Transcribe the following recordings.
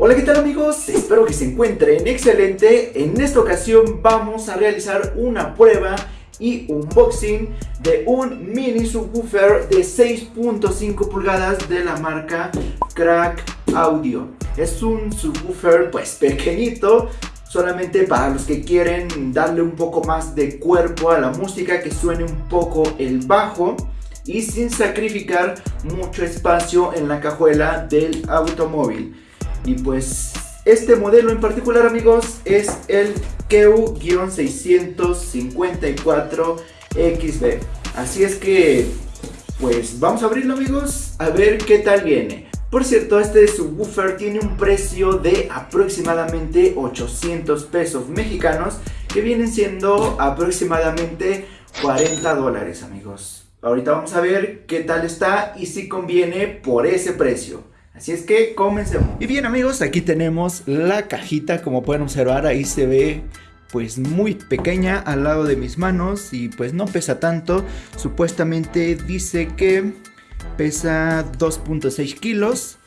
Hola qué tal amigos, espero que se encuentren excelente. En esta ocasión vamos a realizar una prueba y unboxing de un mini subwoofer de 6.5 pulgadas de la marca Crack Audio. Es un subwoofer pues pequeñito, solamente para los que quieren darle un poco más de cuerpo a la música, que suene un poco el bajo y sin sacrificar mucho espacio en la cajuela del automóvil. Y pues este modelo en particular amigos es el KEU-654XB. Así es que pues vamos a abrirlo amigos a ver qué tal viene. Por cierto, este subwoofer tiene un precio de aproximadamente 800 pesos mexicanos que vienen siendo aproximadamente 40 dólares amigos. Ahorita vamos a ver qué tal está y si conviene por ese precio. Así es que comencemos. Y bien amigos, aquí tenemos la cajita, como pueden observar ahí se ve pues muy pequeña al lado de mis manos y pues no pesa tanto. Supuestamente dice que pesa 2.6 kilos.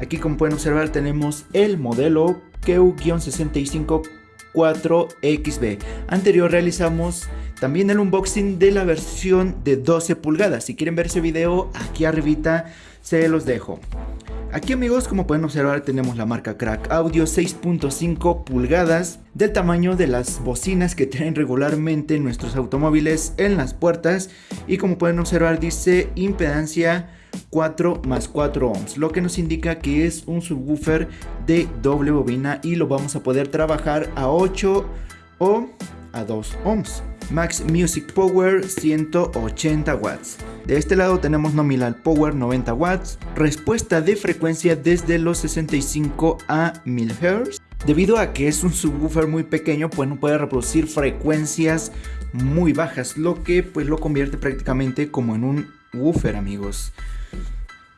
Aquí como pueden observar tenemos el modelo KEU-654XB. Anterior realizamos también el unboxing de la versión de 12 pulgadas. Si quieren ver ese video, aquí arribita se los dejo. Aquí amigos como pueden observar tenemos la marca Crack Audio 6.5 pulgadas del tamaño de las bocinas que tienen regularmente nuestros automóviles en las puertas y como pueden observar dice impedancia 4 más 4 ohms lo que nos indica que es un subwoofer de doble bobina y lo vamos a poder trabajar a 8 o a 2 ohms Max Music Power 180 watts. De este lado tenemos Nominal Power 90 watts, respuesta de frecuencia desde los 65 a 1000 Hz. Debido a que es un subwoofer muy pequeño, pues no puede reproducir frecuencias muy bajas, lo que pues lo convierte prácticamente como en un woofer amigos.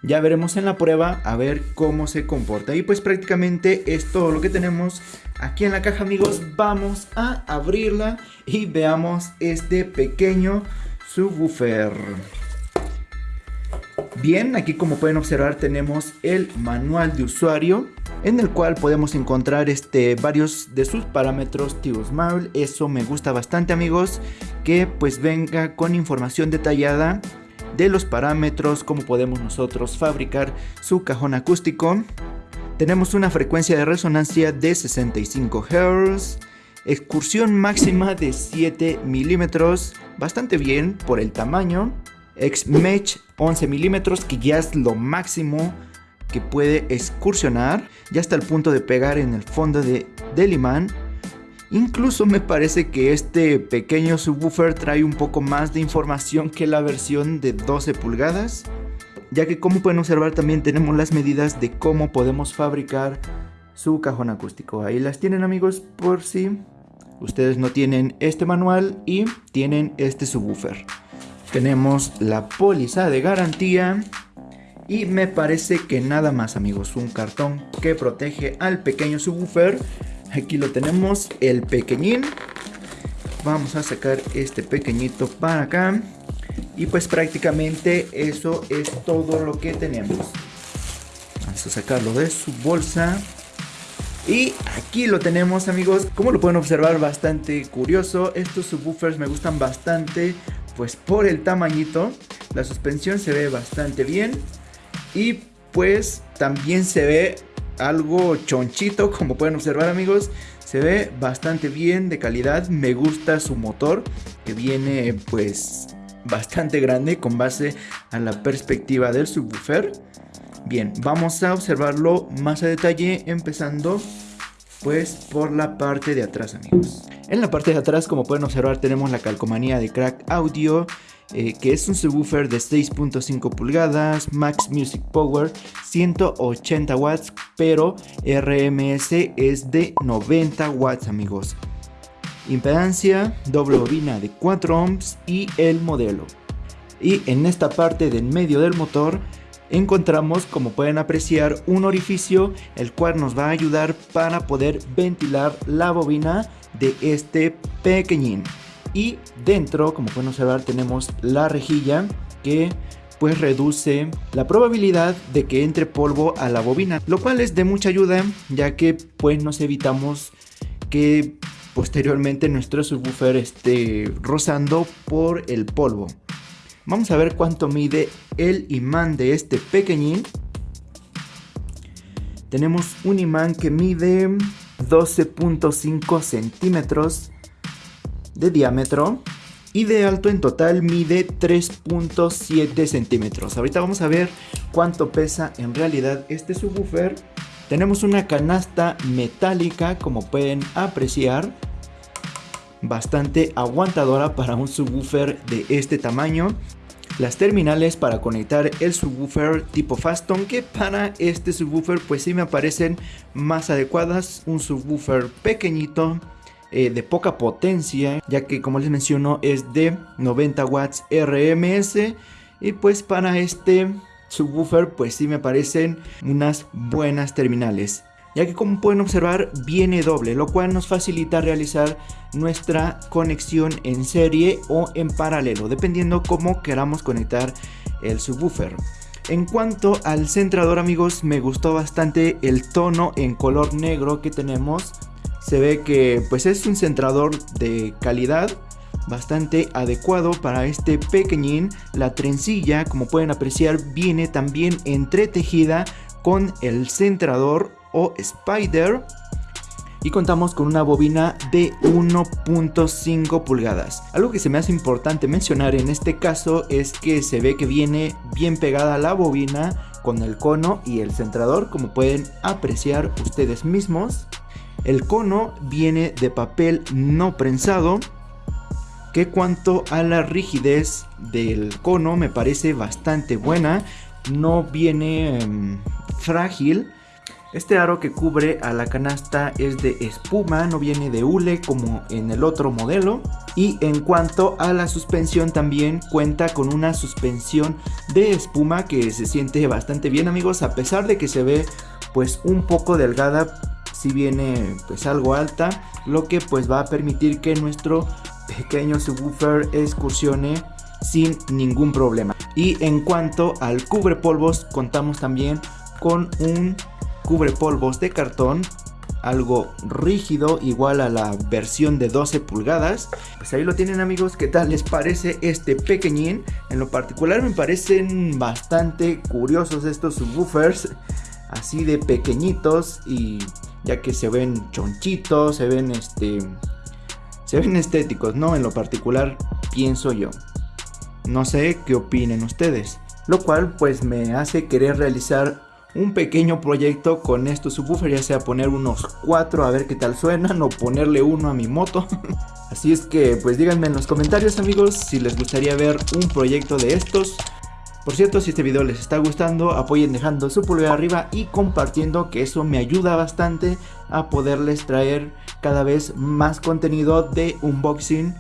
Ya veremos en la prueba a ver cómo se comporta. Y pues prácticamente es todo lo que tenemos aquí en la caja amigos. Vamos a abrirla y veamos este pequeño subwoofer. Bien, aquí como pueden observar tenemos el manual de usuario en el cual podemos encontrar este, varios de sus parámetros T-Smile. Eso me gusta bastante amigos, que pues venga con información detallada de los parámetros, cómo podemos nosotros fabricar su cajón acústico. Tenemos una frecuencia de resonancia de 65 Hz, excursión máxima de 7 milímetros, bastante bien por el tamaño. X-Mesh 11 milímetros, que ya es lo máximo que puede excursionar, ya hasta el punto de pegar en el fondo de, del imán. Incluso me parece que este pequeño subwoofer trae un poco más de información que la versión de 12 pulgadas, ya que como pueden observar también tenemos las medidas de cómo podemos fabricar su cajón acústico. Ahí las tienen amigos por si ustedes no tienen este manual y tienen este subwoofer. Tenemos la póliza de garantía y me parece que nada más amigos, un cartón que protege al pequeño subwoofer Aquí lo tenemos, el pequeñín. Vamos a sacar este pequeñito para acá. Y pues prácticamente eso es todo lo que tenemos. Vamos a sacarlo de su bolsa. Y aquí lo tenemos amigos, como lo pueden observar bastante curioso, estos subwoofers me gustan bastante pues por el tamañito, la suspensión se ve bastante bien y pues también se ve algo chonchito como pueden observar amigos. Se ve bastante bien de calidad. Me gusta su motor que viene pues bastante grande con base a la perspectiva del subwoofer. Bien vamos a observarlo más a detalle empezando pues por la parte de atrás amigos. En la parte de atrás como pueden observar tenemos la calcomanía de crack audio eh, que es un subwoofer de 6.5 pulgadas, Max Music Power 180 watts, pero RMS es de 90 watts amigos. Impedancia, doble bobina de 4 ohms y el modelo. Y en esta parte del medio del motor encontramos como pueden apreciar un orificio el cual nos va a ayudar para poder ventilar la bobina de este pequeñín y dentro como pueden observar tenemos la rejilla que pues reduce la probabilidad de que entre polvo a la bobina, lo cual es de mucha ayuda ya que pues nos evitamos que posteriormente nuestro subwoofer esté rozando por el polvo. Vamos a ver cuánto mide el imán de este pequeñín. Tenemos un imán que mide 12.5 centímetros de diámetro y de alto en total mide 3.7 centímetros. Ahorita vamos a ver cuánto pesa en realidad este subwoofer. Tenemos una canasta metálica como pueden apreciar. Bastante aguantadora para un subwoofer de este tamaño. Las terminales para conectar el subwoofer tipo Faston que para este subwoofer pues sí me parecen más adecuadas. Un subwoofer pequeñito eh, de poca potencia, ya que como les menciono es de 90 watts RMS y pues para este subwoofer pues sí me parecen unas buenas terminales ya que como pueden observar viene doble, lo cual nos facilita realizar nuestra conexión en serie o en paralelo, dependiendo cómo queramos conectar el subwoofer. En cuanto al centrador amigos, me gustó bastante el tono en color negro que tenemos se ve que pues es un centrador de calidad bastante adecuado para este pequeñín. La trencilla, como pueden apreciar, viene también entretejida con el centrador o spider. Y contamos con una bobina de 1.5 pulgadas. Algo que se me hace importante mencionar en este caso es que se ve que viene bien pegada la bobina con el cono y el centrador como pueden apreciar ustedes mismos. El cono viene de papel no prensado, que cuanto a la rigidez del cono me parece bastante buena, no viene em, frágil. Este aro que cubre a la canasta es de espuma, no viene de hule como en el otro modelo. Y en cuanto a la suspensión también cuenta con una suspensión de espuma que se siente bastante bien amigos, a pesar de que se ve pues un poco delgada si viene pues algo alta, lo que pues va a permitir que nuestro pequeño subwoofer excursione sin ningún problema. Y en cuanto al cubre polvos, contamos también con un cubre polvos de cartón algo rígido igual a la versión de 12 pulgadas. Pues ahí lo tienen amigos. Qué tal les parece este pequeñín en lo particular me parecen bastante curiosos estos subwoofers así de pequeñitos y ya que se ven chonchitos, se ven este se ven estéticos, ¿no? En lo particular pienso yo. No sé qué opinen ustedes. Lo cual pues me hace querer realizar un pequeño proyecto con estos subwoofers, ya sea poner unos cuatro a ver qué tal suenan o ponerle uno a mi moto. Así es que pues díganme en los comentarios amigos si les gustaría ver un proyecto de estos. Por cierto, si este video les está gustando, apoyen dejando su pulgar arriba y compartiendo, que eso me ayuda bastante a poderles traer cada vez más contenido de unboxing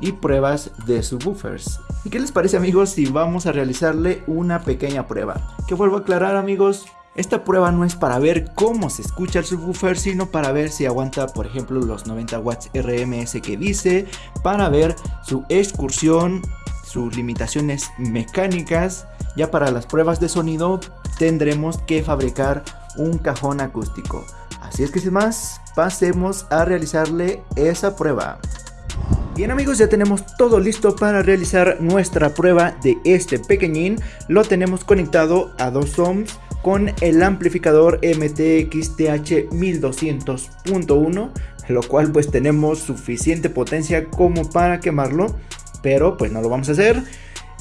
y pruebas de subwoofers. ¿Y qué les parece amigos si vamos a realizarle una pequeña prueba? Que vuelvo a aclarar amigos, esta prueba no es para ver cómo se escucha el subwoofer, sino para ver si aguanta, por ejemplo, los 90 watts RMS que dice, para ver su excursión sus limitaciones mecánicas, ya para las pruebas de sonido tendremos que fabricar un cajón acústico. Así es que sin más, pasemos a realizarle esa prueba. Bien amigos, ya tenemos todo listo para realizar nuestra prueba de este pequeñín. Lo tenemos conectado a 2 ohms con el amplificador MTX TH 1200.1 lo cual pues tenemos suficiente potencia como para quemarlo pero pues no lo vamos a hacer.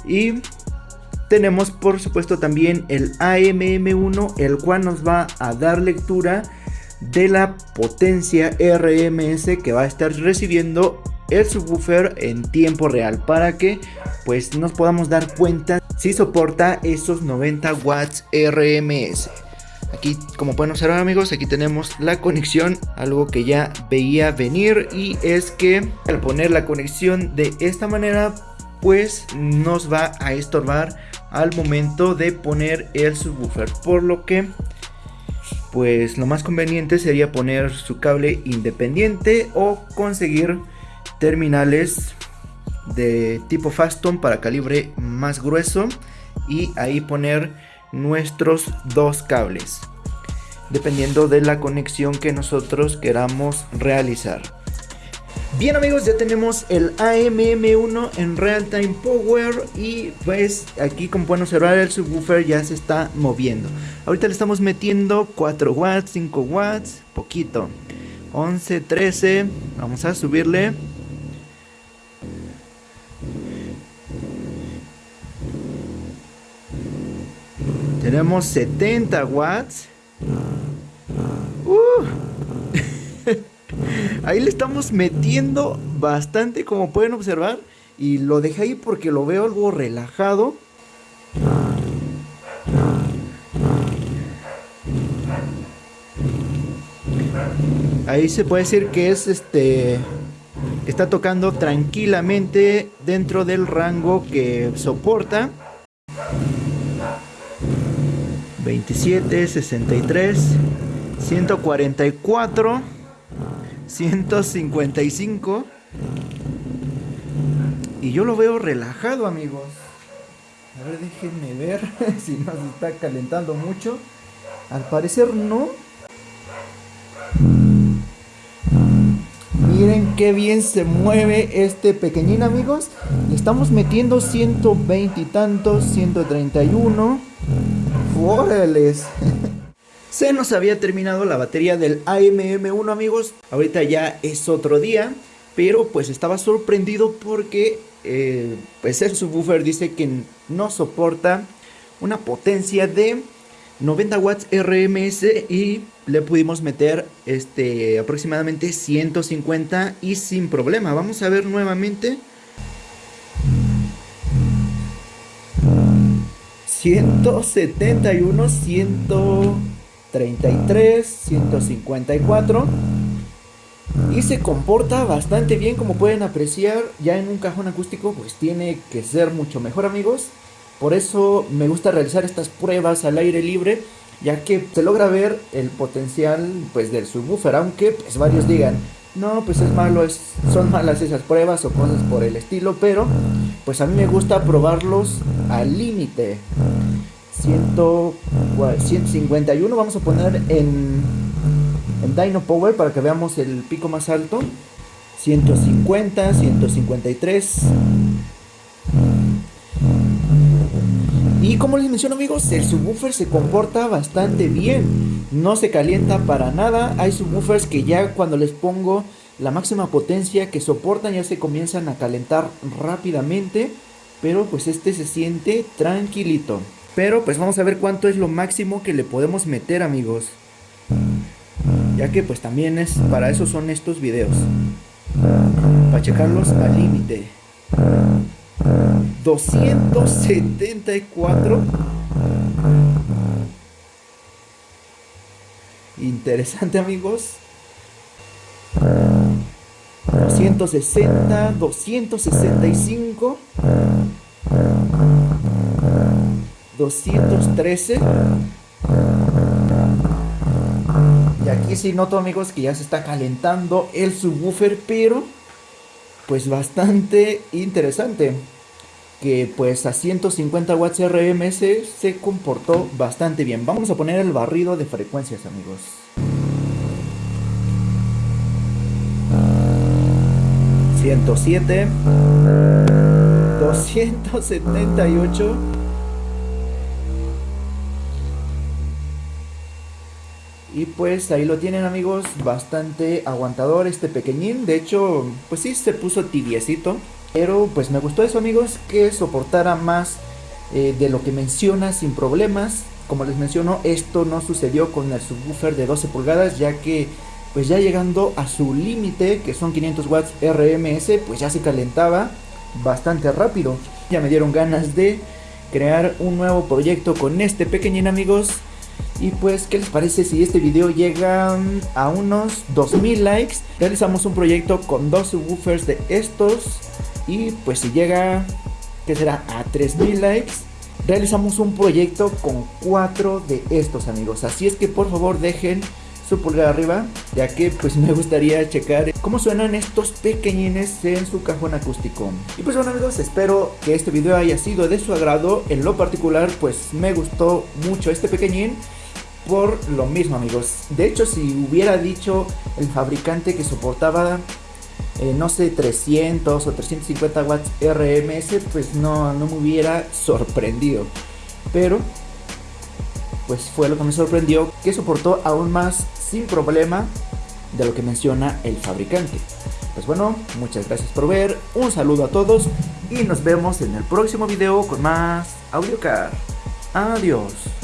Y tenemos por supuesto también el AMM1, el cual nos va a dar lectura de la potencia RMS que va a estar recibiendo el subwoofer en tiempo real para que pues nos podamos dar cuenta si soporta esos 90 watts RMS. Aquí como pueden observar amigos, aquí tenemos la conexión, algo que ya veía venir y es que al poner la conexión de esta manera pues nos va a estorbar al momento de poner el subwoofer, por lo que pues lo más conveniente sería poner su cable independiente o conseguir terminales de tipo Faston para calibre más grueso y ahí poner nuestros dos cables dependiendo de la conexión que nosotros queramos realizar Bien amigos, ya tenemos el AMM1 en Real Time Power y pues aquí como pueden observar el subwoofer ya se está moviendo. Ahorita le estamos metiendo 4 watts, 5 watts, poquito. 11, 13, vamos a subirle. Tenemos 70 watts. Uh. Ahí le estamos metiendo bastante, como pueden observar. Y lo dejé ahí porque lo veo algo relajado. Ahí se puede decir que es este está tocando tranquilamente dentro del rango que soporta 27, 63, 144 155. Y yo lo veo relajado, amigos. A ver, déjenme ver si nos está calentando mucho. Al parecer no. Miren qué bien se mueve este pequeñín, amigos. Le estamos metiendo 120 y tantos, 131. Se nos había terminado la batería del AMM1 amigos. Ahorita ya es otro día. Pero pues estaba sorprendido porque eh, pues el subwoofer dice que no soporta una potencia de 90 watts RMS y le pudimos meter este aproximadamente 150 y sin problema. Vamos a ver nuevamente. 171, 100 133, 154 y se comporta bastante bien como pueden apreciar ya en un cajón acústico pues tiene que ser mucho mejor amigos. Por eso me gusta realizar estas pruebas al aire libre ya que se logra ver el potencial pues del subwoofer aunque pues varios digan no pues es malo son malas esas pruebas o cosas por el estilo pero pues a mí me gusta probarlos al límite. 151 vamos a poner en, en Dino Power para que veamos el pico más alto. 150 153 y como les menciono amigos, el subwoofer se comporta bastante bien, no se calienta para nada, hay subwoofers que ya cuando les pongo la máxima potencia que soportan ya se comienzan a calentar rápidamente, pero pues este se siente tranquilito. Pero pues vamos a ver cuánto es lo máximo que le podemos meter amigos. Ya que pues también es, para eso son estos videos. Para checarlos al límite. 274. Interesante amigos. 260, 265. 213. Y aquí sí noto amigos que ya se está calentando el subwoofer, pero pues bastante interesante. Que pues a 150 watts RMS se comportó bastante bien. Vamos a poner el barrido de frecuencias amigos. ...107... ...278... Y pues ahí lo tienen amigos, bastante aguantador este pequeñín. De hecho, pues sí, se puso tibiecito. Pero pues me gustó eso amigos, que soportara más eh, de lo que menciona sin problemas. Como les menciono, esto no sucedió con el subwoofer de 12 pulgadas, ya que pues ya llegando a su límite, que son 500 watts RMS, pues ya se calentaba bastante rápido. Ya me dieron ganas de crear un nuevo proyecto con este pequeñín amigos. Y pues, ¿qué les parece si este video llega a unos 2000 likes? Realizamos un proyecto con dos subwoofers de estos. Y pues si llega, ¿qué será? A 3000 likes. Realizamos un proyecto con cuatro de estos amigos. Así es que por favor dejen su pulgar arriba, ya que pues me gustaría checar cómo suenan estos pequeñines en su cajón acústico. Y pues bueno amigos, espero que este video haya sido de su agrado. En lo particular pues me gustó mucho este pequeñín por lo mismo amigos. De hecho si hubiera dicho el fabricante que soportaba eh, no sé, 300 o 350 watts RMS, pues no, no me hubiera sorprendido. Pero pues fue lo que me sorprendió, que soportó aún más sin problema de lo que menciona el fabricante. Pues bueno, muchas gracias por ver, un saludo a todos y nos vemos en el próximo video con más AudioCar. Adiós.